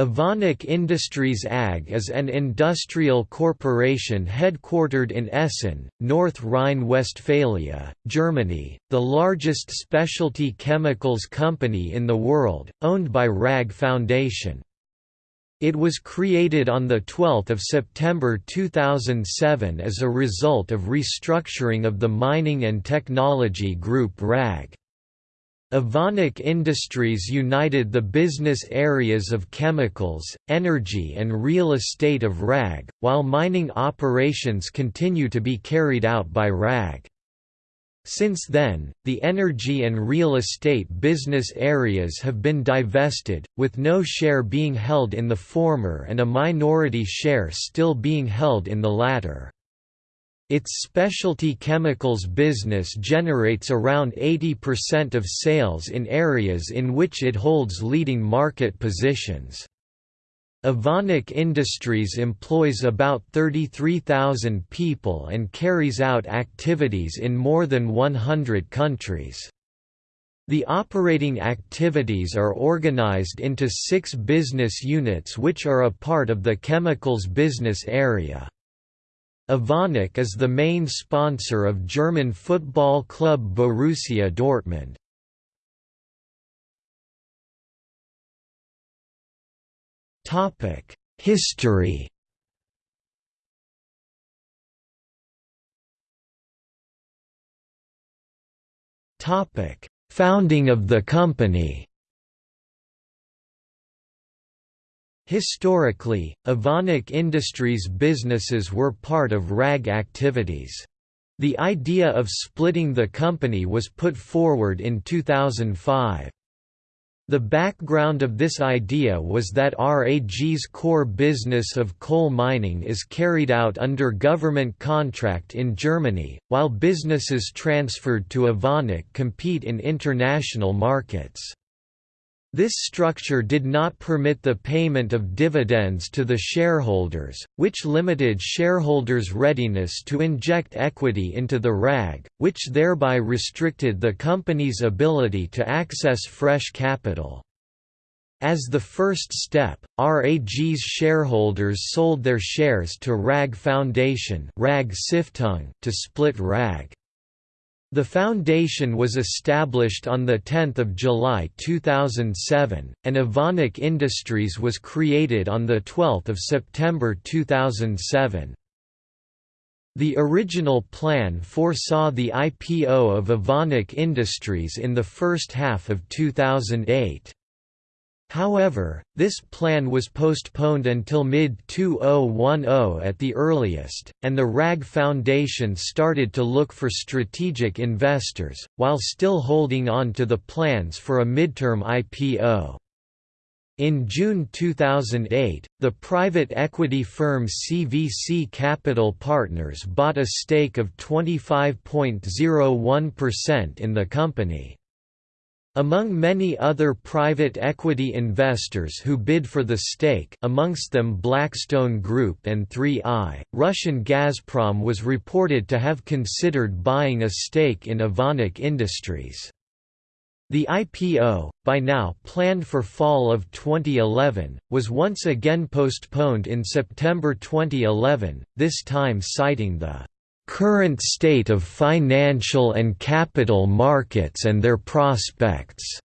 Evonik Industries AG is an industrial corporation headquartered in Essen, North Rhine-Westphalia, Germany, the largest specialty chemicals company in the world, owned by RAG Foundation. It was created on 12 September 2007 as a result of restructuring of the mining and technology group RAG. Evonik Industries united the business areas of chemicals, energy and real estate of RAG, while mining operations continue to be carried out by RAG. Since then, the energy and real estate business areas have been divested, with no share being held in the former and a minority share still being held in the latter. Its specialty chemicals business generates around 80% of sales in areas in which it holds leading market positions. Evonik Industries employs about 33,000 people and carries out activities in more than 100 countries. The operating activities are organized into six business units which are a part of the chemicals business area. Evonik is the main sponsor of German football club Borussia Dortmund. History Founding of the company Historically, Evonik Industries businesses were part of RAG activities. The idea of splitting the company was put forward in 2005. The background of this idea was that RAG's core business of coal mining is carried out under government contract in Germany, while businesses transferred to Evonik compete in international markets. This structure did not permit the payment of dividends to the shareholders, which limited shareholders' readiness to inject equity into the RAG, which thereby restricted the company's ability to access fresh capital. As the first step, RAG's shareholders sold their shares to RAG Foundation to split RAG. The foundation was established on 10 July 2007, and Evonik Industries was created on 12 September 2007. The original plan foresaw the IPO of Evonik Industries in the first half of 2008. However, this plan was postponed until mid-2010 at the earliest, and the RAG Foundation started to look for strategic investors, while still holding on to the plans for a midterm IPO. In June 2008, the private equity firm CVC Capital Partners bought a stake of 25.01% in the company. Among many other private equity investors who bid for the stake amongst them Blackstone Group and 3i, Russian Gazprom was reported to have considered buying a stake in Evonik Industries. The IPO, by now planned for fall of 2011, was once again postponed in September 2011, this time citing the current state of financial and capital markets and their prospects.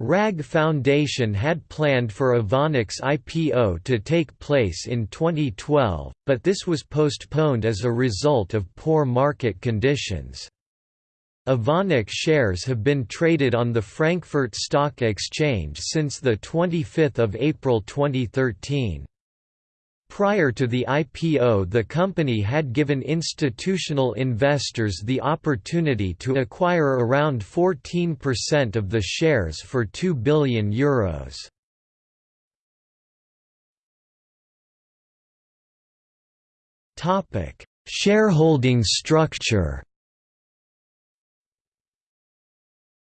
RAG Foundation had planned for Evonik's IPO to take place in 2012, but this was postponed as a result of poor market conditions. Evonik shares have been traded on the Frankfurt Stock Exchange since 25 April 2013. Prior to the IPO the company had given institutional investors the opportunity to acquire around 14% of the shares for €2 billion. Euros. Shareholding structure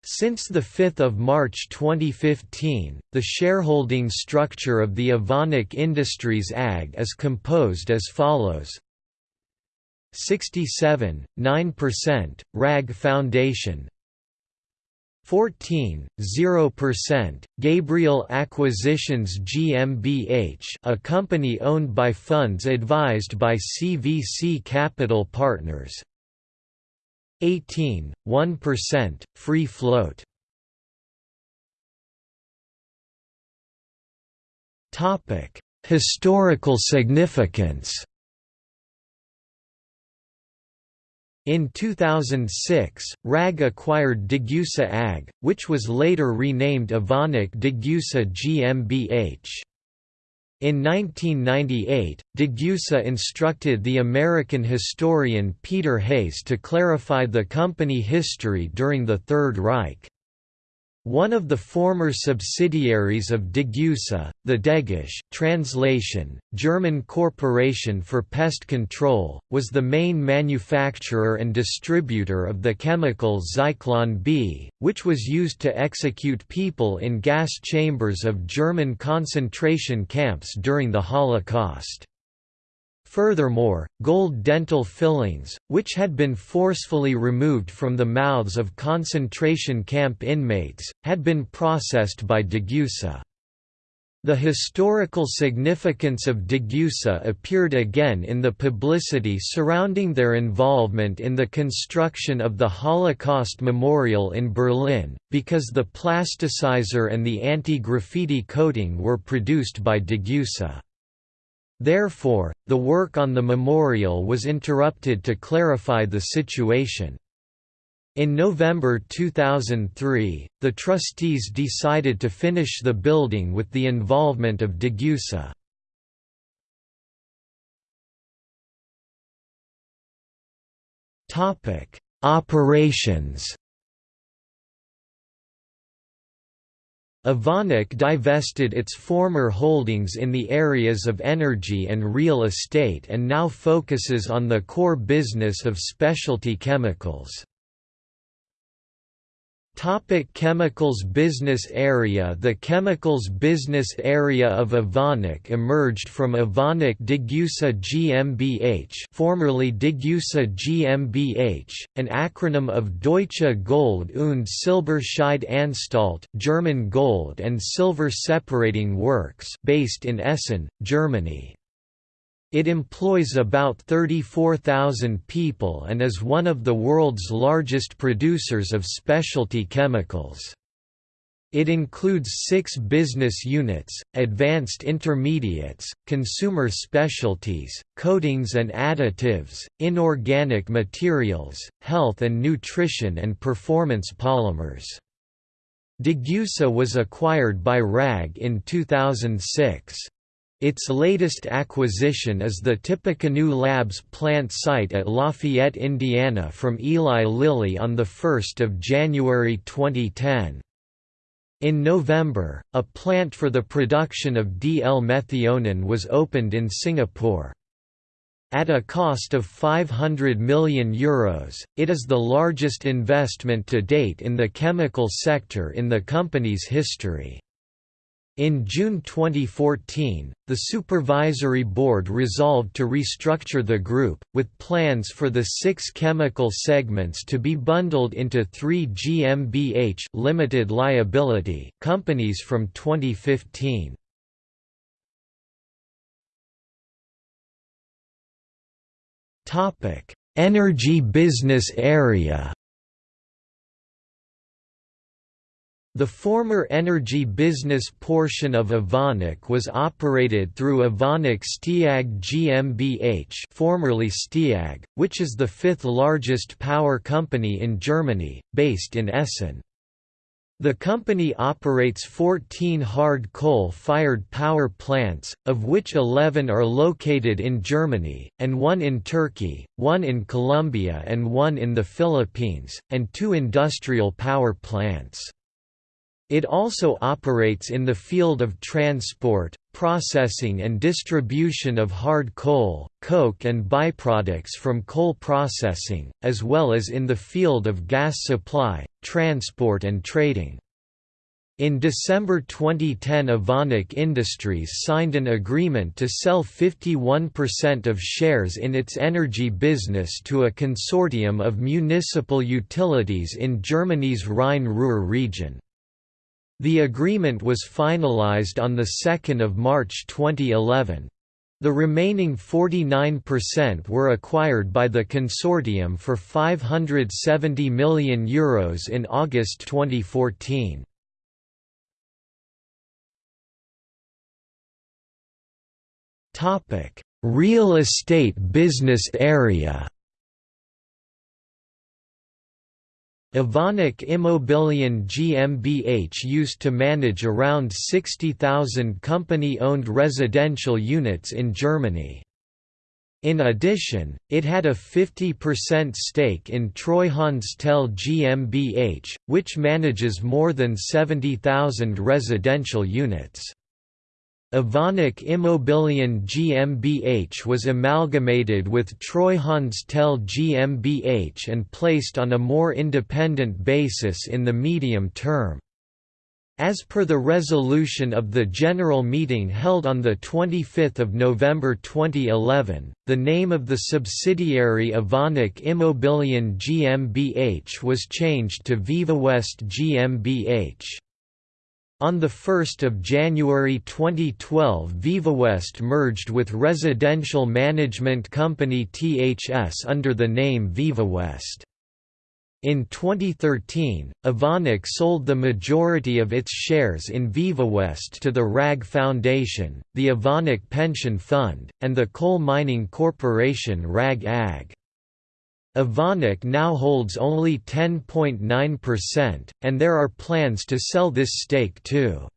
Since 5 March 2015, the shareholding structure of the Evonik Industries AG is composed as follows. 67, 9%, RAG Foundation. 14, 0%, Gabriel Acquisitions GmbH a company owned by funds advised by CVC Capital Partners 18, 1%, free float Historical significance In 2006, RAG acquired Degussa AG, which was later renamed Evonik Degussa GmbH. In 1998, Degussa instructed the American historian Peter Hayes to clarify the company history during the Third Reich. One of the former subsidiaries of Degussa, the Degesch translation, German Corporation for Pest Control, was the main manufacturer and distributor of the chemical Zyklon B, which was used to execute people in gas chambers of German concentration camps during the Holocaust. Furthermore, gold dental fillings, which had been forcefully removed from the mouths of concentration camp inmates, had been processed by Degussa. The historical significance of Degussa appeared again in the publicity surrounding their involvement in the construction of the Holocaust Memorial in Berlin, because the plasticizer and the anti-graffiti coating were produced by Degussa. Therefore, the work on the memorial was interrupted to clarify the situation. In November 2003, the trustees decided to finish the building with the involvement of Degussa. Operations Evonik divested its former holdings in the areas of energy and real estate and now focuses on the core business of specialty chemicals. Topic chemicals business area The chemicals business area of Evonik emerged from Evonik Degussa GmbH formerly Degussa GmbH, an acronym of Deutsche Gold und Silberscheideanstalt German gold and silver separating works based in Essen, Germany. It employs about 34,000 people and is one of the world's largest producers of specialty chemicals. It includes six business units, advanced intermediates, consumer specialties, coatings and additives, inorganic materials, health and nutrition and performance polymers. Degussa was acquired by RAG in 2006. Its latest acquisition is the Tippecanoe Labs plant site at Lafayette, Indiana from Eli Lilly on 1 January 2010. In November, a plant for the production of DL-methionine was opened in Singapore. At a cost of €500 million, Euros, it is the largest investment to date in the chemical sector in the company's history. In June 2014, the Supervisory Board resolved to restructure the group, with plans for the six chemical segments to be bundled into three GmbH limited liability companies from 2015. Energy business area The former energy business portion of Evonik was operated through Evonik Steag GmbH formerly Steag, which is the fifth largest power company in Germany, based in Essen. The company operates 14 hard coal-fired power plants, of which 11 are located in Germany, and one in Turkey, one in Colombia and one in the Philippines, and two industrial power plants. It also operates in the field of transport, processing and distribution of hard coal, coke and byproducts from coal processing, as well as in the field of gas supply, transport and trading. In December 2010 Evonik Industries signed an agreement to sell 51% of shares in its energy business to a consortium of municipal utilities in Germany's Rhine-Ruhr region. The agreement was finalized on 2 March 2011. The remaining 49% were acquired by the consortium for €570 million Euros in August 2014. Topic: Real estate business area. Evonik Immobilien GmbH used to manage around 60,000 company-owned residential units in Germany. In addition, it had a 50% stake in Treuhandstelle GmbH, which manages more than 70,000 residential units. Evonik Immobilien GmbH was amalgamated with Treuhandstelle GmbH and placed on a more independent basis in the medium term. As per the resolution of the General Meeting held on 25 November 2011, the name of the subsidiary Evonik Immobilien GmbH was changed to VivaWest GmbH. On 1 January 2012 VivaWest merged with residential management company THS under the name VivaWest. In 2013, Evonik sold the majority of its shares in VivaWest to the RAG Foundation, the Evonik Pension Fund, and the coal mining corporation RAG AG. Evonik now holds only 10.9%, and there are plans to sell this stake too.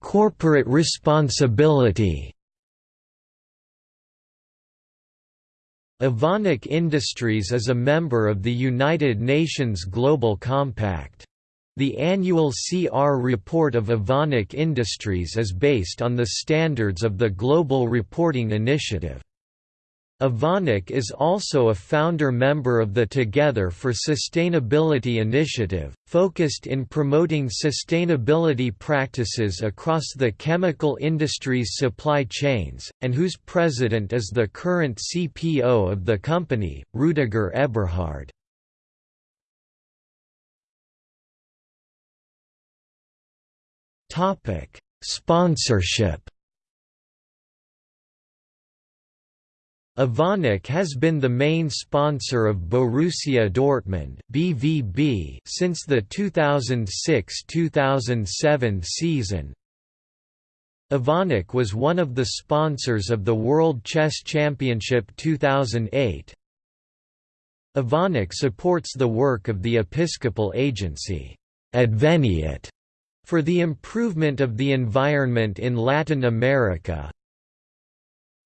Corporate responsibility Evonik Industries is a member of the United Nations Global Compact. The annual CR report of Evonik Industries is based on the standards of the Global Reporting Initiative. Evonik is also a founder member of the Together for Sustainability initiative, focused in promoting sustainability practices across the chemical industry's supply chains, and whose president is the current CPO of the company, Rüdiger Eberhard. Topic: Sponsorship. Evonik has been the main sponsor of Borussia Dortmund (BVB) since the 2006-2007 season. Evonik was one of the sponsors of the World Chess Championship 2008. Evonik supports the work of the Episcopal Agency, Adveniat, for the improvement of the environment in Latin America,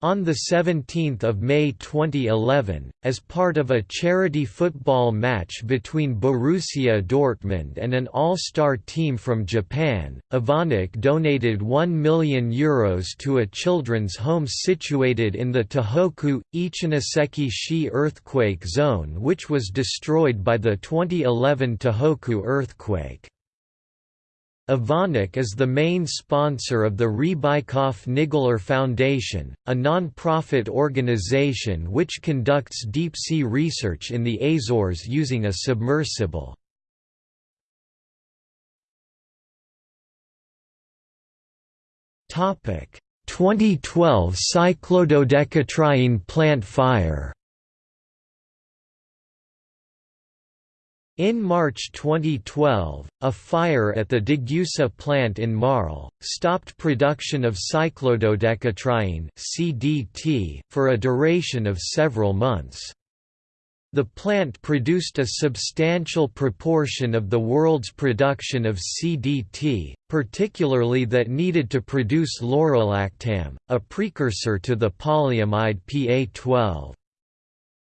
on 17 May 2011, as part of a charity football match between Borussia Dortmund and an all-star team from Japan, Evonik donated €1 million Euros to a children's home situated in the Tohoku, Ichinoseki-shi earthquake zone which was destroyed by the 2011 Tohoku earthquake. Evonik is the main sponsor of the Rebikoff-Niggeler Foundation, a non-profit organization which conducts deep-sea research in the Azores using a submersible. Topic: 2012 cyclododecatriene plant fire. In March 2012, a fire at the Degussa plant in Marl, stopped production of cyclododecatriene (CDT) for a duration of several months. The plant produced a substantial proportion of the world's production of CDT, particularly that needed to produce laurolactam, a precursor to the polyamide PA12.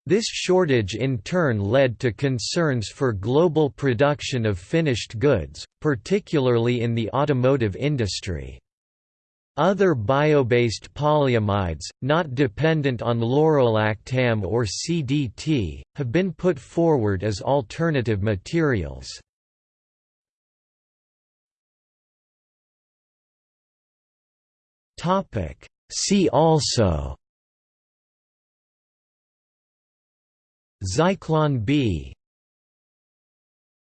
This shortage in turn led to concerns for global production of finished goods, particularly in the automotive industry. Other bio-based polyamides, not dependent on laurolactam or CDT, have been put forward as alternative materials. See also Zyklon B